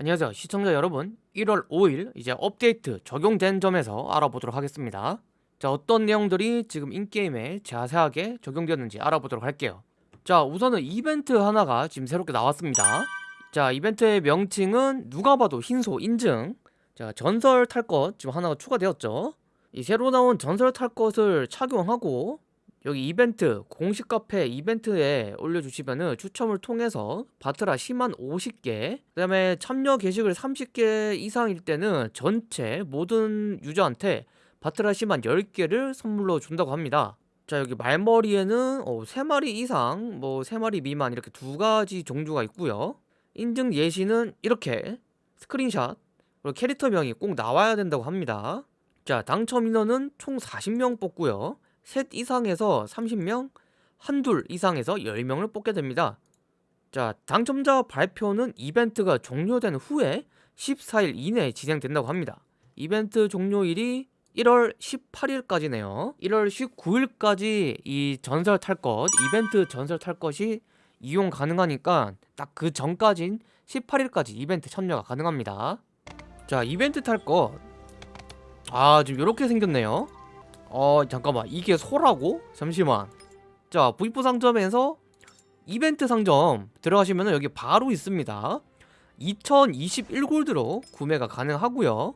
안녕하세요. 시청자 여러분 1월 5일 이제 업데이트 적용된 점에서 알아보도록 하겠습니다. 자 어떤 내용들이 지금 인게임에 자세하게 적용되었는지 알아보도록 할게요. 자 우선은 이벤트 하나가 지금 새롭게 나왔습니다. 자 이벤트의 명칭은 누가 봐도 흰소 인증. 자 전설 탈 것 지금 하나가 추가되었죠. 이 새로 나온 전설 탈 것을 착용하고 여기 이벤트 공식 카페 이벤트에 올려주시면은 추첨을 통해서 바트라 10만 50개 그 다음에 참여 게시글 30개 이상일 때는 전체 모든 유저한테 바트라 10만 10개를 선물로 준다고 합니다. 자 여기 말머리에는 어, 3마리 이상 뭐 3마리 미만 이렇게 두 가지 종류가 있고요. 인증 예시는 이렇게 스크린샷 그리고 캐릭터명이 꼭 나와야 된다고 합니다. 자 당첨 인원은 총 40명 뽑고요 셋 이상에서 30명, 한둘 이상에서 10명을 뽑게 됩니다. 자, 당첨자 발표는 이벤트가 종료된 후에 14일 이내에 진행된다고 합니다. 이벤트 종료일이 1월 18일까지네요. 1월 19일까지 이 전설 탈 것, 이벤트 전설 탈 것이 이용 가능하니까 딱 그 전까진 18일까지 이벤트 참여가 가능합니다. 자, 이벤트 탈 것. 아, 지금 이렇게 생겼네요. 어 잠깐만. 이게 소라고? 잠시만. 자 V4 상점에서 이벤트 상점 들어가시면 여기 바로 있습니다. 2021골드로 구매가 가능하고요.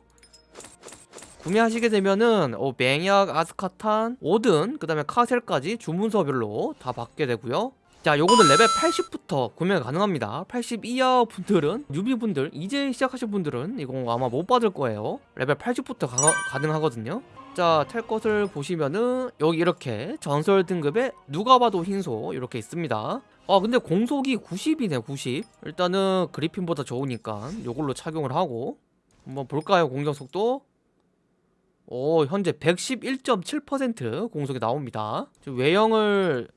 구매하시게 되면은 어, 맹약, 아스카탄, 오든, 그 다음에 카셀까지 주문서별로 다 받게 되고요 자 요거는 레벨 80부터 구매가 가능합니다 80 이하 분들은 newbie분들 이제 시작하신 분들은 이거 아마 못 받을 거예요 레벨 80부터 가, 가능하거든요 자, 탈 것을 보시면은 여기 이렇게 전설 등급에 누가 봐도 흰소 이렇게 있습니다. 아, 근데 공속이 90이네, 90. 일단은 그리핀보다 좋으니까 요걸로 착용을 하고 한번 볼까요, 공격 속도? 오, 현재 111.7% 공속이 나옵니다. 외형을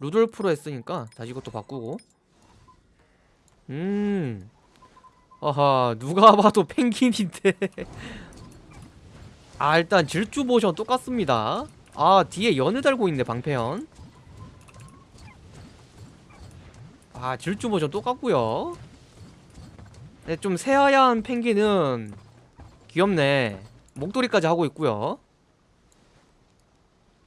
루돌프로 했으니까 다시 이것도 바꾸고. 음. 아하 누가 봐도 펭귄인데. 아 일단 질주 모션 똑같습니다. 아 뒤에 연을 달고 있네 방패연. 아 질주 모션 똑같고요. 네, 좀 새하얀 펭귄은 귀엽네. 목도리까지 하고 있고요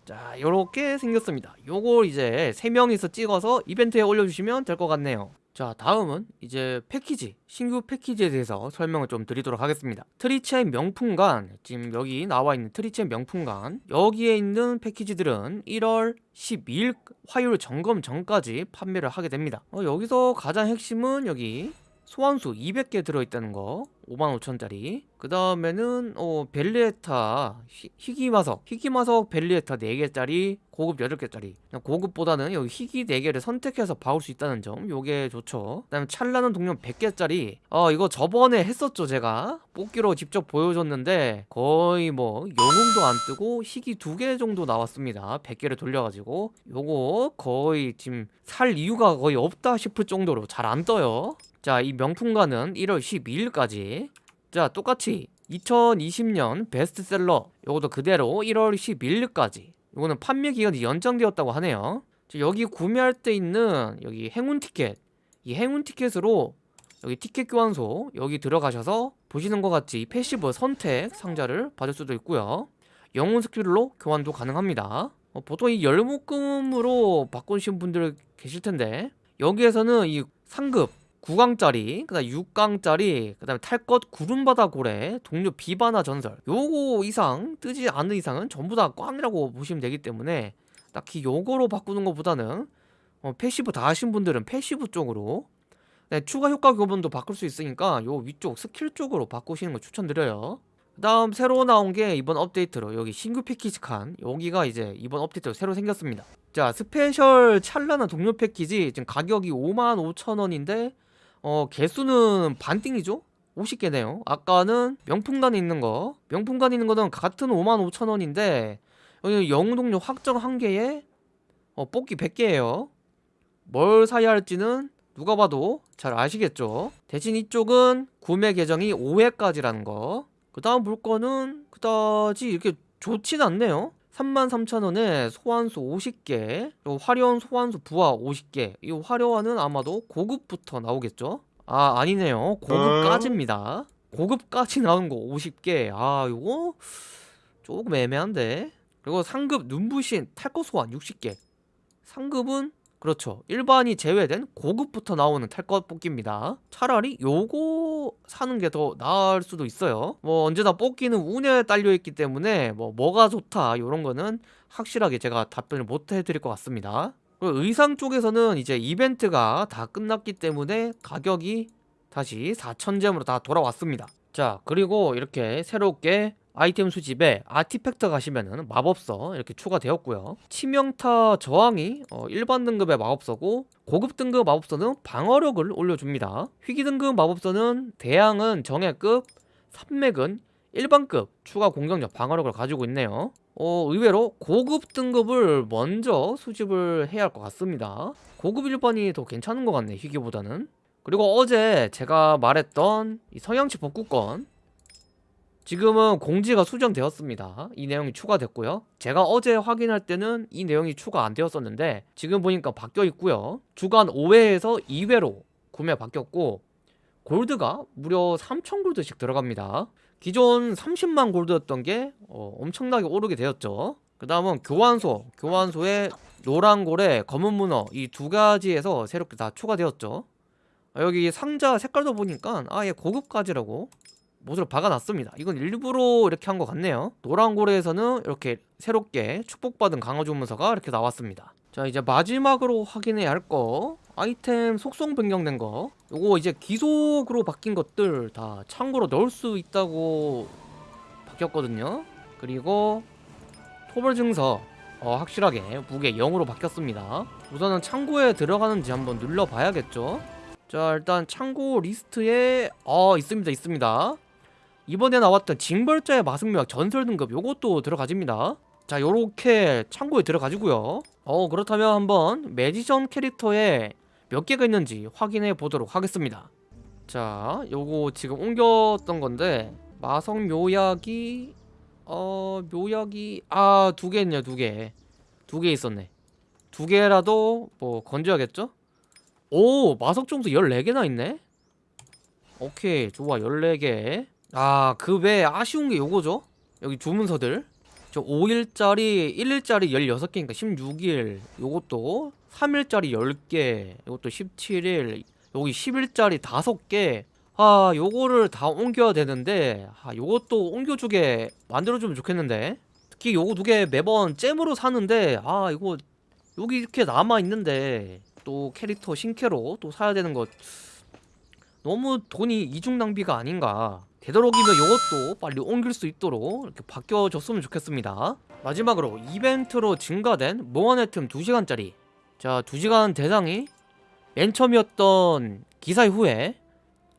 자 요렇게 생겼습니다. 요걸 이제 3명이서 찍어서 이벤트에 올려주시면 될 것 같네요. 자 다음은 이제 패키지 신규 패키지에 대해서 설명을 좀 드리도록 하겠습니다. 트리첸 명품관 지금 여기 나와 있는 트리첸 명품관 여기에 있는 패키지들은 1월 12일 화요일 점검 전까지 판매를 하게 됩니다. 어, 여기서 가장 핵심은 여기 소환수 200개 들어있다는 거. 55,000짜리. 그 다음에는 어, 벨리에타 희귀마석. 희귀마석 벨리에타 4개짜리 고급 8개짜리. 고급보다는 여기 희귀 4개를 선택해서 봐올 수 있다는 점 요게 좋죠. 그 다음에 찰나는 동력 100개짜리. 어 이거 저번에 했었죠 제가. 뽑기로 직접 보여줬는데 거의 뭐 영웅도 안 뜨고 희귀 2개 정도 나왔습니다. 100개를 돌려가지고. 요거 거의 지금 살 이유가 거의 없다 싶을 정도로 잘 안 떠요 자, 이 명품관은 1월 12일까지. 자, 똑같이 2020년 베스트셀러 요것도 그대로 1월 12일까지. 요거는 판매 기간이 연장되었다고 하네요. 여기 구매할 때 있는 여기 행운 티켓. 이 행운 티켓으로 여기 티켓 교환소 여기 들어가셔서 보시는 것 같이 passive 선택 상자를 받을 수도 있고요. 영웅 스킬로 교환도 가능합니다. 어, 보통 이 열목금으로 바꾸신 분들 계실 텐데 여기에서는 이 상급 9강짜리 그 다음 6강짜리 그 다음에 탈것 구름바다 고래 동료 비바나 전설. 요거 이상 뜨지 않는 이상은 전부 다 꽝이라고 보시면 되기 때문에 딱히 요거로 바꾸는 것보다는 어, passive 다 하신 분들은 passive 쪽으로 네, 추가 효과 교본도 바꿀 수 있으니까 요 위쪽 스킬 쪽으로 바꾸시는 거 추천드려요. 그 다음 새로 나온 게 이번 업데이트로 여기 신규 패키지 칸. 여기가 이제 이번 업데이트로 새로 생겼습니다. 자 special 찰나는 동료 패키지. 지금 가격이 55,000원인데 어 개수는 반띵이죠? 50개네요. 아까는 명품관에 있는 거. 명품관에 있는 거는 같은 55,000원인데 여기 영웅동료 확정 한 개에 어, 뽑기 100개예요. 뭘 사야 할지는 누가 봐도 잘 아시겠죠? 대신 이쪽은 구매 계정이 5회까지라는 거그 다음 볼 거는 그다지 이렇게 좋진 않네요 33,000원에 소환수 50개 화려한 소환수 부하 50개 이 화려한은 아마도 고급부터 나오겠죠? 아 아니네요. 고급까지입니다. 고급까지 나온 거 50개. 아 요거 조금 애매한데. 그리고 상급 눈부신 탈거 소환 60개. 상급은 그렇죠. 일반이 제외된 고급부터 나오는 탈것 뽑기입니다. 차라리 요거 사는 게 더 나을 수도 있어요. 뭐 언제나 뽑기는 운에 딸려있기 때문에 뭐 뭐가 좋다 요런 거는 확실하게 제가 답변을 못 해드릴 것 같습니다. 그리고 의상 쪽에서는 이제 이벤트가 다 끝났기 때문에 가격이 다시 4,000잼으로 다 돌아왔습니다. 자 그리고 이렇게 새롭게 아이템 수집에 아티팩트 가시면은 마법서 이렇게 추가되었고요. 치명타 저항이 어, 일반 등급의 마법서고 고급 등급 마법서는 방어력을 올려줍니다. 희귀 등급 마법서는 대항은 정예급 산맥은 일반급 추가 공격력 방어력을 가지고 있네요. 어, 의외로 고급 등급을 먼저 수집을 해야 할 것 같습니다. 고급 일반이 더 괜찮은 것 같네 희귀보다는. 그리고 어제 제가 말했던 이 성향치 복구권 지금은 공지가 수정되었습니다. 이 내용이 추가됐고요. 제가 어제 확인할 때는 이 내용이 추가 안 되었었는데 지금 보니까 바뀌어 있고요. 주간 5회에서 2회로 구매 바뀌었고 골드가 무려 3,000 골드씩 들어갑니다. 기존 30만 골드였던 게 어, 엄청나게 오르게 되었죠. 그 다음은 교환소, 교환소에 노란 고래, 검은 문어 이 두 가지에서 새롭게 다 추가되었죠. 아, 여기 상자 색깔도 보니까 아예 고급까지라고 못으로 박아놨습니다. 이건 일부러 이렇게 한 것 같네요. 노란고래에서는 이렇게 새롭게 축복받은 강화주문서가 이렇게 나왔습니다. 자 이제 마지막으로 확인해야 할 거 아이템 속성 변경된 거. 요거 이제 기속으로 바뀐 것들 다 창고로 넣을 수 있다고 바뀌었거든요. 그리고 토벌 증서 어, 확실하게 무게 0으로 바뀌었습니다. 우선은 창고에 들어가는지 한번 눌러봐야겠죠? 자 일단 창고 리스트에 어 있습니다 있습니다 이번에 나왔던 징벌자의 마승묘약 전설 등급 요것도 들어가집니다. 자 요렇게 창고에 들어가지고요. 어 그렇다면 한번 magician 캐릭터에 몇 개가 있는지 확인해 보도록 하겠습니다. 자 요거 지금 옮겼던 건데 마성 묘약이 어 묘약이 아 두 개 있네요 두개두 개 있었네. 두 개라도 뭐 건져야겠죠? 오 마석 점수 14개나 있네? 오케이 좋아 14개 아, 그 외에 아쉬운 게 요거죠? 여기 주문서들. 저 5일짜리, 1일짜리 16개니까 16일. 요것도 3일짜리 10개. 요것도 17일. 여기 10일짜리 5개. 아, 요거를 다 옮겨야 되는데 아, 요것도 옮겨주게 만들어주면 좋겠는데 특히 요거 두 개 매번 잼으로 사는데 아, 이거 여기 이렇게 남아있는데 또 캐릭터 신캐로 또 사야 되는 것 너무 돈이 이중 낭비가 아닌가 되도록이면 이것도 빨리 옮길 수 있도록 이렇게 바뀌어줬으면 좋겠습니다. 마지막으로 이벤트로 증가된 몽환의 틈 2시간짜리. 자 2시간 대상이 맨 처음이었던 기사 후에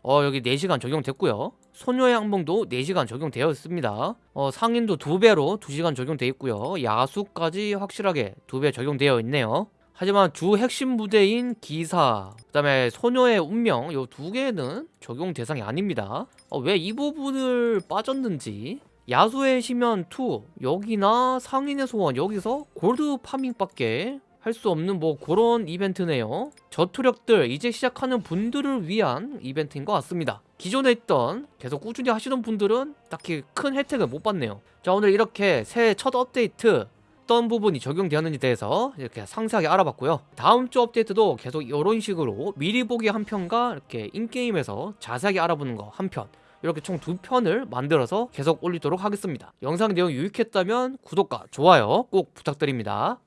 어 여기 4시간 적용됐고요. 소녀의 항봉도 4시간 적용되어 있습니다. 어 상인도 2배로 2시간 적용되어 있고요. 야수까지 확실하게 2배 적용되어 있네요 하지만 주 핵심 무대인 기사 그 다음에 소녀의 운명 이 두 개는 적용 대상이 아닙니다. 어, 왜이 부분을 빠졌는지. 야수의 심연 2 여기나 상인의 소원 여기서 골드 파밍밖에 할 수 없는 뭐 그런 이벤트네요. 저투력들 이제 시작하는 분들을 위한 이벤트인 것 같습니다. 기존에 있던 계속 꾸준히 하시던 분들은 딱히 큰 혜택을 못 받네요. 자 오늘 이렇게 새해 첫 업데이트 어떤 부분이 적용되었는지 대해서 이렇게 상세하게 알아봤고요. 다음 주 업데이트도 계속 이런 식으로 미리 보기 한 편과 이렇게 인게임에서 자세하게 알아보는 거 한편 이렇게 총 두 편을 만들어서 계속 올리도록 하겠습니다. 영상 내용 유익했다면 구독과 좋아요 꼭 부탁드립니다